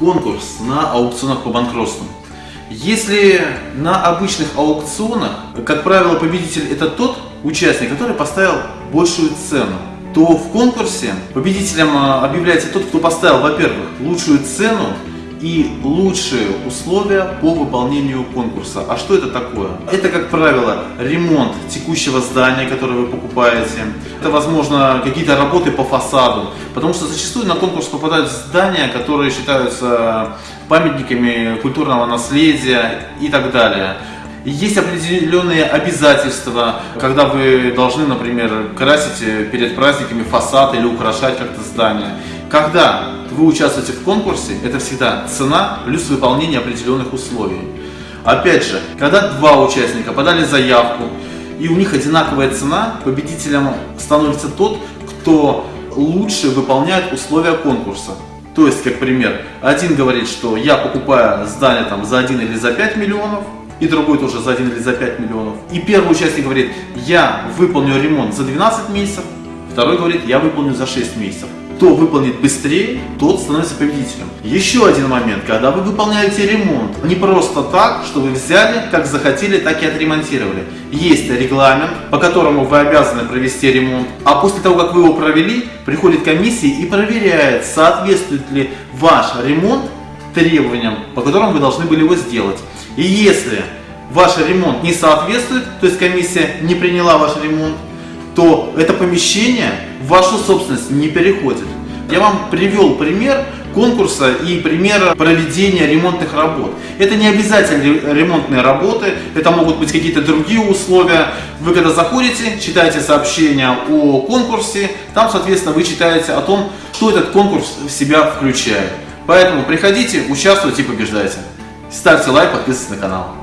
конкурс на аукционах по банкротству. Если на обычных аукционах, как правило, победитель это тот участник, который поставил большую цену, то в конкурсе победителем а, объявляется тот, кто поставил, во-первых, лучшую цену и лучшие условия по выполнению конкурса. А что это такое? Это, как правило, ремонт текущего здания, которое вы покупаете. Это, возможно, какие-то работы по фасаду. Потому что зачастую на конкурс попадают здания, которые считаются памятниками культурного наследия и так далее. Есть определенные обязательства, когда вы должны, например, красить перед праздниками фасад или украшать как-то здание. Когда вы участвуете в конкурсе, это всегда цена плюс выполнение определенных условий. Опять же, когда два участника подали заявку, и у них одинаковая цена, победителем становится тот, кто лучше выполняет условия конкурса. То есть, как пример, один говорит, что я покупаю здание там за 1 или за 5 миллионов, и другой тоже за 1 или за 5 миллионов. И первый участник говорит, я выполню ремонт за 12 месяцев, второй говорит, я выполню за 6 месяцев кто выполнит быстрее, тот становится победителем. Еще один момент, когда вы выполняете ремонт, не просто так, что вы взяли, как захотели, так и отремонтировали. Есть регламент, по которому вы обязаны провести ремонт, а после того, как вы его провели, приходит комиссия и проверяет, соответствует ли ваш ремонт требованиям, по которым вы должны были его сделать. И если ваш ремонт не соответствует, то есть комиссия не приняла ваш ремонт, то это помещение в вашу собственность не переходит. Я вам привел пример конкурса и пример проведения ремонтных работ. Это не обязательно ремонтные работы, это могут быть какие-то другие условия. Вы когда заходите, читаете сообщение о конкурсе, там, соответственно, вы читаете о том, что этот конкурс в себя включает. Поэтому приходите, участвуйте и побеждайте. Ставьте лайк, подписывайтесь на канал.